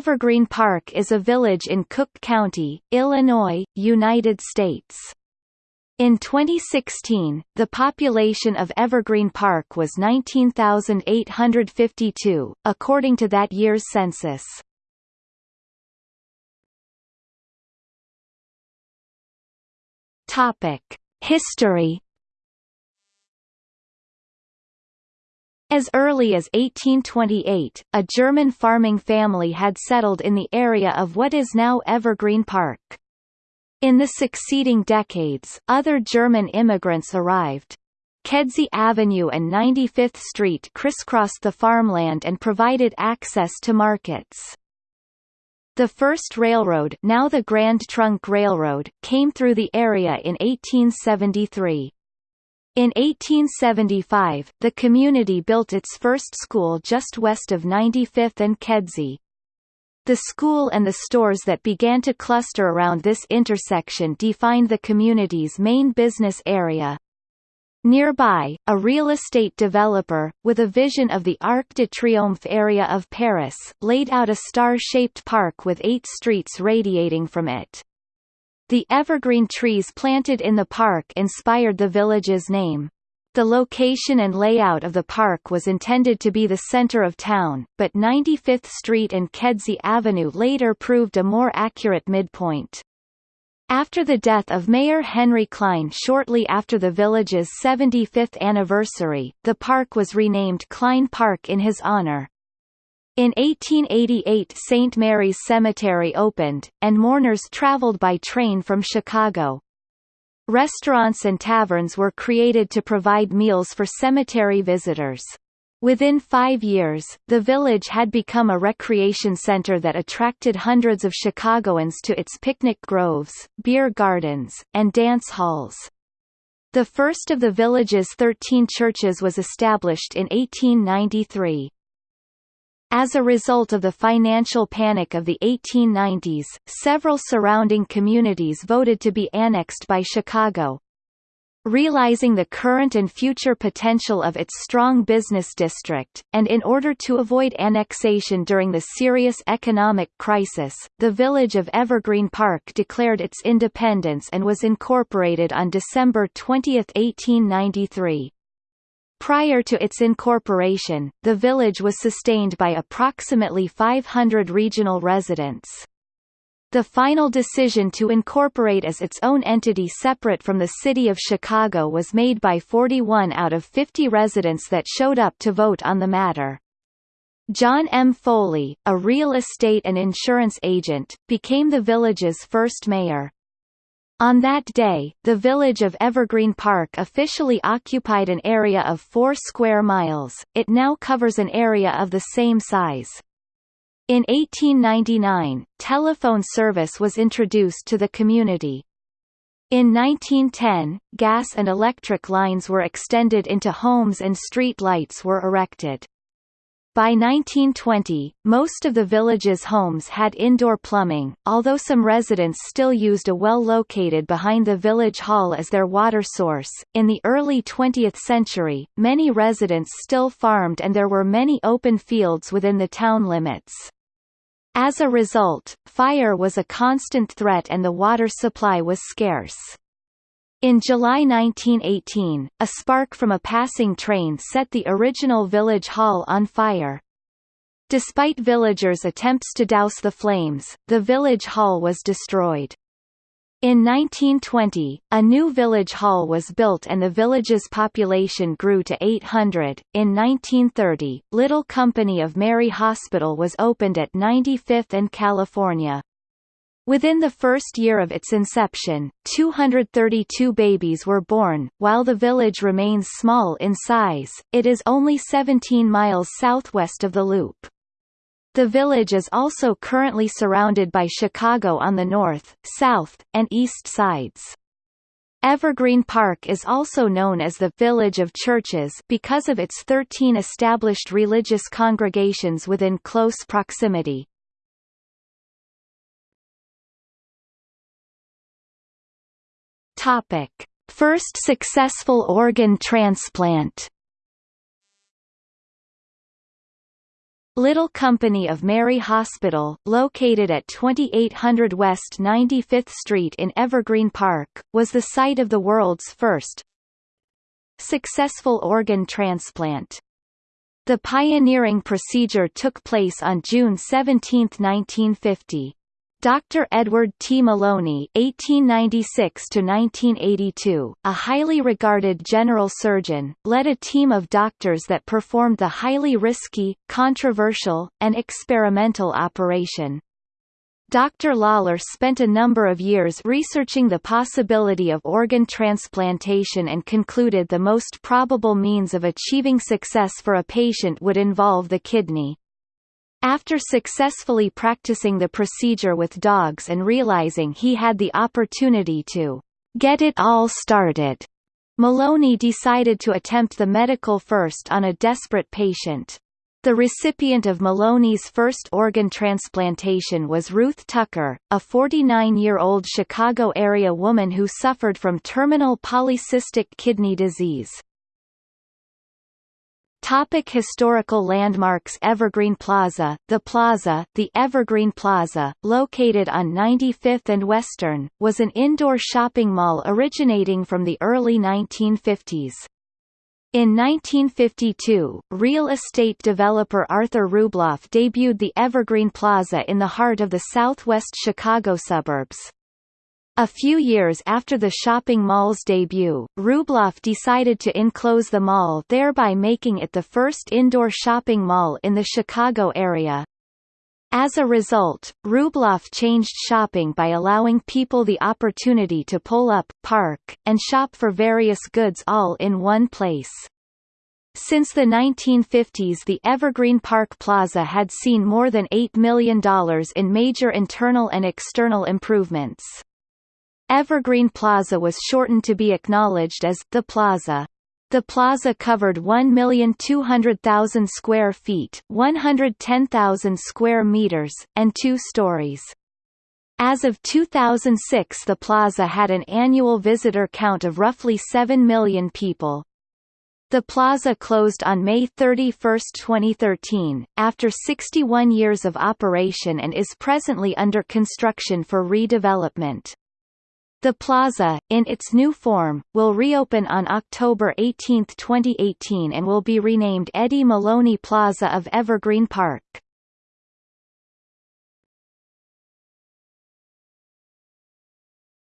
Evergreen Park is a village in Cook County, Illinois, United States. In 2016, the population of Evergreen Park was 19,852, according to that year's census. History As early as 1828, a German farming family had settled in the area of what is now Evergreen Park. In the succeeding decades, other German immigrants arrived. Kedzie Avenue and 95th Street crisscrossed the farmland and provided access to markets. The first railroad now the Grand Trunk Railroad, came through the area in 1873. In 1875, the community built its first school just west of 95th and Kedzie. The school and the stores that began to cluster around this intersection defined the community's main business area. Nearby, a real estate developer, with a vision of the Arc de Triomphe area of Paris, laid out a star-shaped park with eight streets radiating from it. The evergreen trees planted in the park inspired the village's name. The location and layout of the park was intended to be the center of town, but 95th Street and Kedzie Avenue later proved a more accurate midpoint. After the death of Mayor Henry Klein shortly after the village's 75th anniversary, the park was renamed Klein Park in his honor. In 1888 St. Mary's Cemetery opened, and mourners traveled by train from Chicago. Restaurants and taverns were created to provide meals for cemetery visitors. Within five years, the village had become a recreation center that attracted hundreds of Chicagoans to its picnic groves, beer gardens, and dance halls. The first of the village's 13 churches was established in 1893. As a result of the financial panic of the 1890s, several surrounding communities voted to be annexed by Chicago. Realizing the current and future potential of its strong business district, and in order to avoid annexation during the serious economic crisis, the village of Evergreen Park declared its independence and was incorporated on December 20, 1893. Prior to its incorporation, the village was sustained by approximately 500 regional residents. The final decision to incorporate as its own entity separate from the city of Chicago was made by 41 out of 50 residents that showed up to vote on the matter. John M. Foley, a real estate and insurance agent, became the village's first mayor. On that day, the village of Evergreen Park officially occupied an area of 4 square miles, it now covers an area of the same size. In 1899, telephone service was introduced to the community. In 1910, gas and electric lines were extended into homes and street lights were erected. By 1920, most of the village's homes had indoor plumbing, although some residents still used a well located behind the village hall as their water source. In the early 20th century, many residents still farmed and there were many open fields within the town limits. As a result, fire was a constant threat and the water supply was scarce. In July 1918, a spark from a passing train set the original village hall on fire. Despite villagers' attempts to douse the flames, the village hall was destroyed. In 1920, a new village hall was built and the village's population grew to 800. In 1930, Little Company of Mary Hospital was opened at 95th and California. Within the first year of its inception, 232 babies were born. While the village remains small in size, it is only 17 miles southwest of the Loop. The village is also currently surrounded by Chicago on the north, south, and east sides. Evergreen Park is also known as the Village of Churches because of its 13 established religious congregations within close proximity. Topic: First successful organ transplant. Little Company of Mary Hospital, located at 2800 West 95th Street in Evergreen Park, was the site of the world's first successful organ transplant. The pioneering procedure took place on June 17, 1950. Dr. Edward T. Maloney (1896–1982), a highly regarded general surgeon, led a team of doctors that performed the highly risky, controversial, and experimental operation. Dr. Lawler spent a number of years researching the possibility of organ transplantation and concluded the most probable means of achieving success for a patient would involve the kidney. After successfully practicing the procedure with dogs and realizing he had the opportunity to get it all started, Maloney decided to attempt the medical first on a desperate patient. The recipient of Maloney's first organ transplantation was Ruth Tucker, a 49-year-old Chicago-area woman who suffered from terminal polycystic kidney disease. Topic historical landmarks Evergreen Plaza The Plaza, the Evergreen Plaza, located on 95th and Western, was an indoor shopping mall originating from the early 1950s. In 1952, real estate developer Arthur Rubloff debuted the Evergreen Plaza in the heart of the southwest Chicago suburbs. A few years after the shopping mall's debut, Rubloff decided to enclose the mall thereby making it the first indoor shopping mall in the Chicago area. As a result, Rubloff changed shopping by allowing people the opportunity to pull up, park, and shop for various goods all in one place. Since the 1950s the Evergreen Park Plaza had seen more than $8 million in major internal and external improvements. Evergreen Plaza was shortened to be acknowledged as the Plaza. The plaza covered 1,200,000 square feet 110,000 square meters, and two stories. As of 2006 the plaza had an annual visitor count of roughly 7 million people. The plaza closed on May 31, 2013, after 61 years of operation and is presently under construction for redevelopment. The plaza, in its new form, will reopen on October 18, 2018 and will be renamed Eddie Maloney Plaza of Evergreen Park.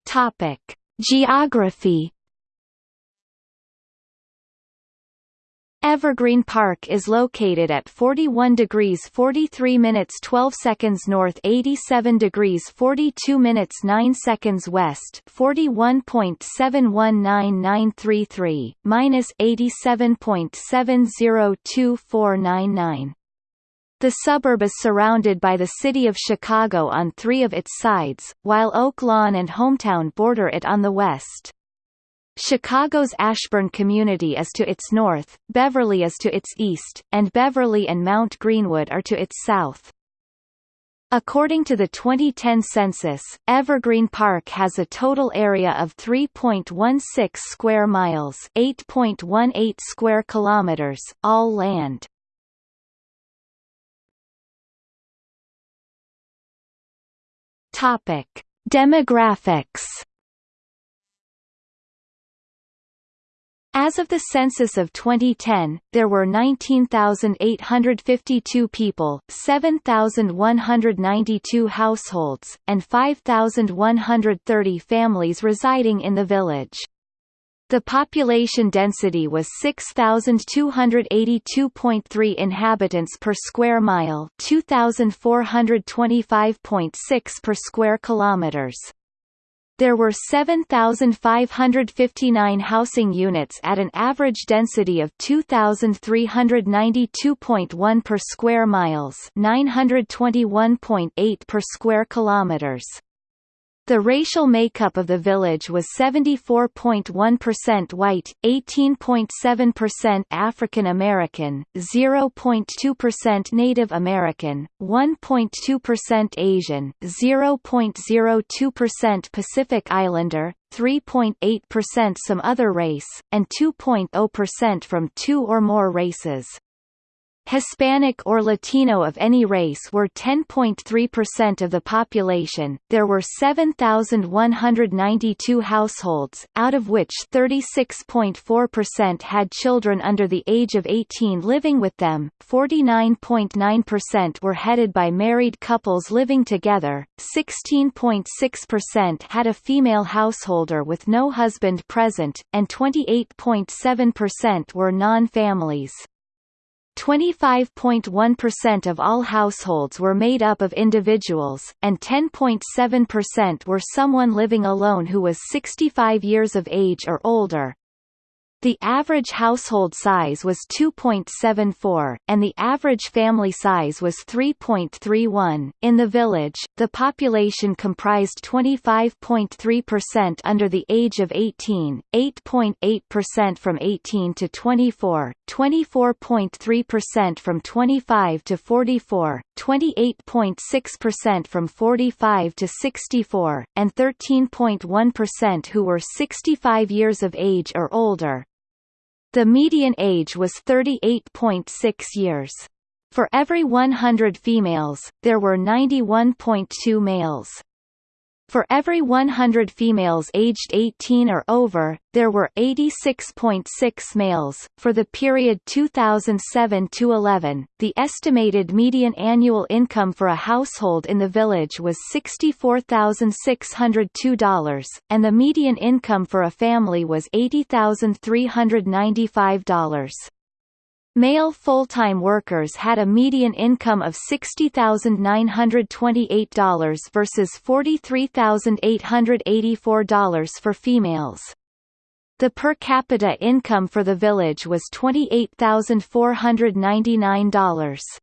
Topic. Geography Evergreen Park is located at 41 degrees 43 minutes 12 seconds north 87 degrees 42 minutes 9 seconds west 41.719933, minus 87.702499. The suburb is surrounded by the city of Chicago on three of its sides, while Oak Lawn and Hometown border it on the west. Chicago's Ashburn community is to its north, Beverly is to its east, and Beverly and Mount Greenwood are to its south. According to the 2010 census, Evergreen Park has a total area of 3.16 square miles, 8.18 square kilometers, all land. Topic: Demographics As of the census of 2010, there were 19,852 people, 7,192 households, and 5,130 families residing in the village. The population density was 6,282.3 inhabitants per square mile 2,425.6 per square kilometers. There were 7,559 housing units at an average density of 2,392.1 per square miles 921.8 per square kilometers. The racial makeup of the village was 74.1% white, 18.7% African American, 0.2% Native American, 1.2% Asian, 0.02% Pacific Islander, 3.8% some other race, and 2.0% from two or more races. Hispanic or Latino of any race were 10.3% of the population. There were 7,192 households, out of which 36.4% had children under the age of 18 living with them, 49.9% were headed by married couples living together, 16.6% had a female householder with no husband present, and 28.7% were non-families. 25.1% of all households were made up of individuals, and 10.7% were someone living alone who was 65 years of age or older. The average household size was 2.74, and the average family size was 3.31. In the village, the population comprised 25.3% under the age of 18, 8.8% from 18 to 24, 24.3% from 25 to 44, 28.6% from 45 to 64, and 13.1% who were 65 years of age or older. The median age was 38.6 years. For every 100 females, there were 91.2 males. For every 100 females aged 18 or over, there were 86.6 males. For the period 2007 to 11, the estimated median annual income for a household in the village was $64,602, and the median income for a family was $80,395. Male full-time workers had a median income of $60,928 versus $43,884 for females. The per capita income for the village was $28,499.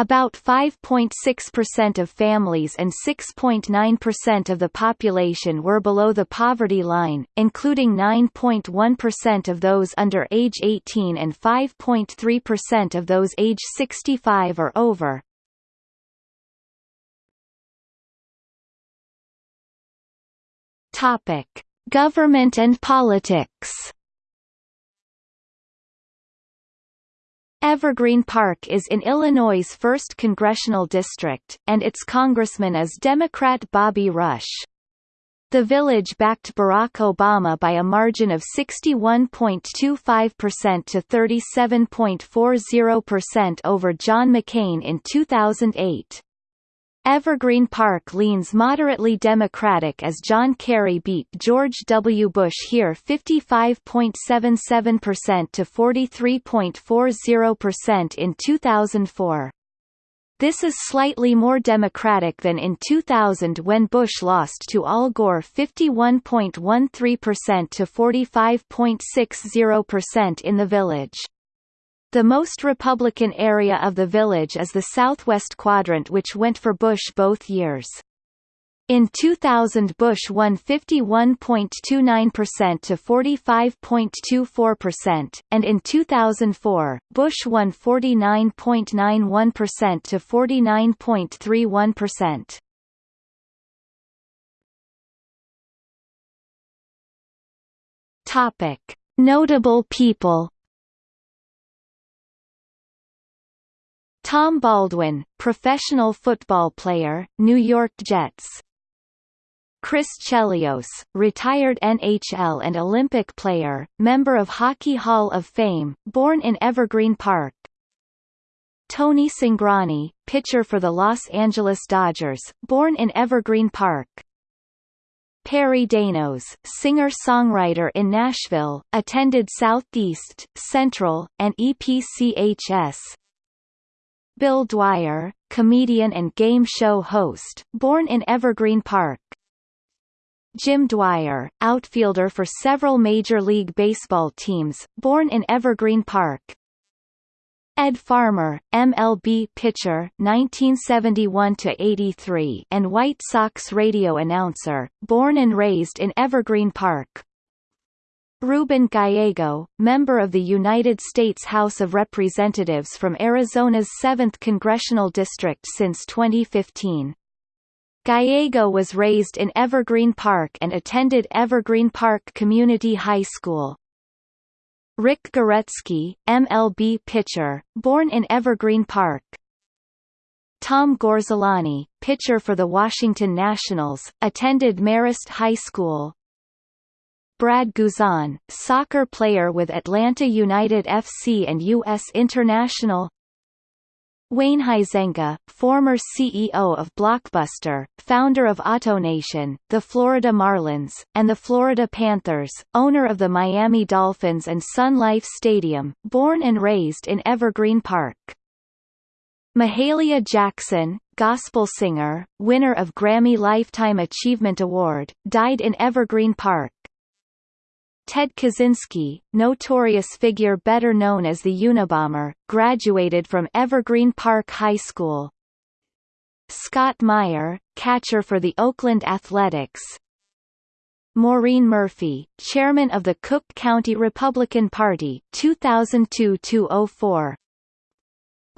About 5.6% of families and 6.9% of the population were below the poverty line, including 9.1% of those under age 18 and 5.3% of those age 65 or over. Topic: Government and politics Evergreen Park is in Illinois' 1st Congressional District, and its congressman is Democrat Bobby Rush. The village backed Barack Obama by a margin of 61.25% to 37.40% over John McCain in 2008. Evergreen Park leans moderately Democratic as John Kerry beat George W. Bush here 55.77% to 43.40% in 2004. This is slightly more Democratic than in 2000 when Bush lost to Al Gore 51.13% to 45.60% in the village. The most Republican area of the village is the southwest quadrant which went for Bush both years. In 2000 Bush won 51.29% to 45.24%, and in 2004, Bush won 49.91% to 49.31%. Topic: Notable people Tom Baldwin, professional football player, New York Jets. Chris Chelios, retired NHL and Olympic player, member of Hockey Hall of Fame, born in Evergreen Park. Tony Cingrani, pitcher for the Los Angeles Dodgers, born in Evergreen Park. Perry Dainos, singer-songwriter in Nashville, attended Southeast, Central, and EPCHS, Bill Dwyer, comedian and game show host, born in Evergreen Park. Jim Dwyer, outfielder for several Major League Baseball teams, born in Evergreen Park. Ed Farmer, MLB pitcher 1971–83 and White Sox radio announcer, born and raised in Evergreen Park. Ruben Gallego, member of the United States House of Representatives from Arizona's 7th Congressional District since 2015. Gallego was raised in Evergreen Park and attended Evergreen Park Community High School. Rick Goretzky, MLB pitcher, born in Evergreen Park. Tom Gorzelanny, pitcher for the Washington Nationals, attended Marist High School. Brad Guzan, soccer player with Atlanta United FC and U.S. International Wayne Huizenga, former CEO of Blockbuster, founder of AutoNation, the Florida Marlins, and the Florida Panthers, owner of the Miami Dolphins and Sun Life Stadium, born and raised in Evergreen Park. Mahalia Jackson, gospel singer, winner of Grammy Lifetime Achievement Award, died in Evergreen Park. Ted Kaczynski, notorious figure better known as the Unabomber, graduated from Evergreen Park High School. Scott Meyer, catcher for the Oakland Athletics. Maureen Murphy, chairman of the Cook County Republican Party 2002-2004.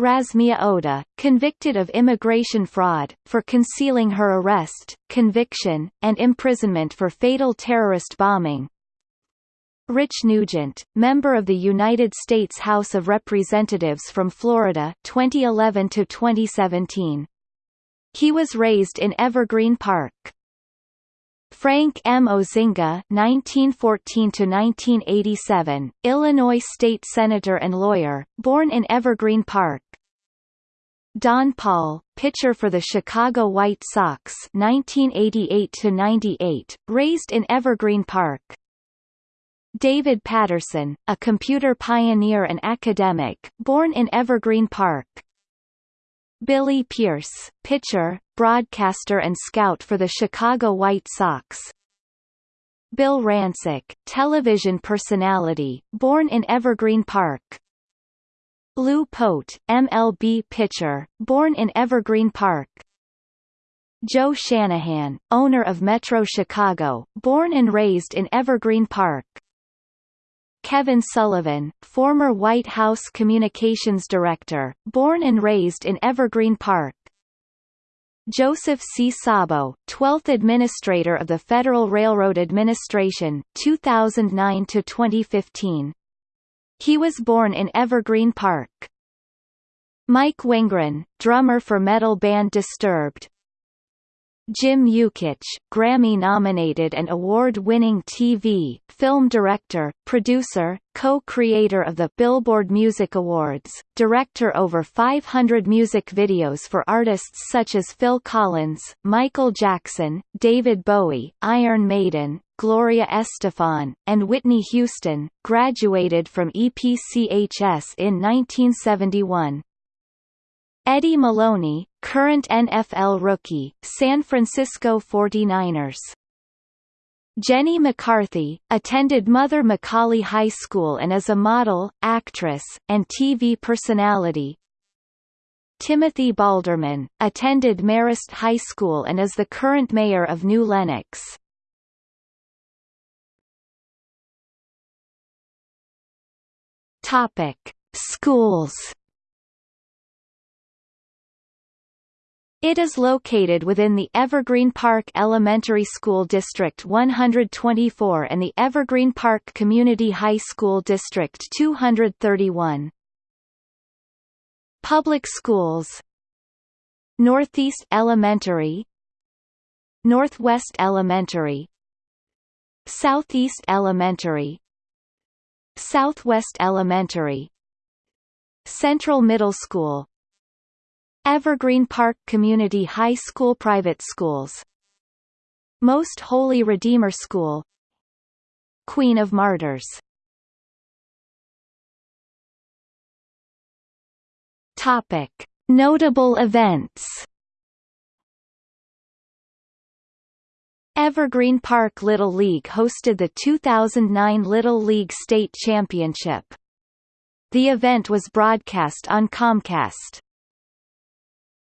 Rasmea Odeh, convicted of immigration fraud, for concealing her arrest, conviction, and imprisonment for fatal terrorist bombing, Rich Nugent, member of the United States House of Representatives from Florida 2011 to 2017. He was raised in Evergreen Park. Frank M. Ozinga (1914–1987), Illinois state senator and lawyer, born in Evergreen Park. Donn Pall, pitcher for the Chicago White Sox (1988–98), raised in Evergreen Park. David Patterson, a computer pioneer and academic, born in Evergreen Park. Billy Pierce, pitcher, broadcaster and scout for the Chicago White Sox. Bill Rancic, television personality, born in Evergreen Park. Lou Pote, MLB pitcher, born in Evergreen Park. Joe Shanahan, owner of Metro Chicago, born and raised in Evergreen Park. Kevin Sullivan, former White House Communications Director, born and raised in Evergreen Park. Joseph C. Szabo, 12th Administrator of the Federal Railroad Administration, 2009 to 2015. He was born in Evergreen Park. Mike Wengren, drummer for metal band Disturbed, Jim Yukich, Grammy-nominated and award-winning TV, film director, producer, co-creator of the Billboard Music Awards, director over 500 music videos for artists such as Phil Collins, Michael Jackson, David Bowie, Iron Maiden, Gloria Estefan, and Whitney Houston, graduated from EPCHS in 1971. Eddie Maloney, current NFL rookie, San Francisco 49ers. Jenny McCarthy, attended Mother McAuley High School and is a model, actress, and TV personality. Timothy Baldermann, attended Marist High School and is the current mayor of New Lenox. Topic: Schools It is located within the Evergreen Park Elementary School District 124 and the Evergreen Park Community High School District 231. Public schools Northeast Elementary Northwest Elementary Southeast Elementary Southwest Elementary Central Middle School Evergreen Park Community High School Private schools Most Holy Redeemer School Queen of Martyrs Topic. Notable events Evergreen Park Little League hosted the 2009 Little League State Championship. The event was broadcast on Comcast.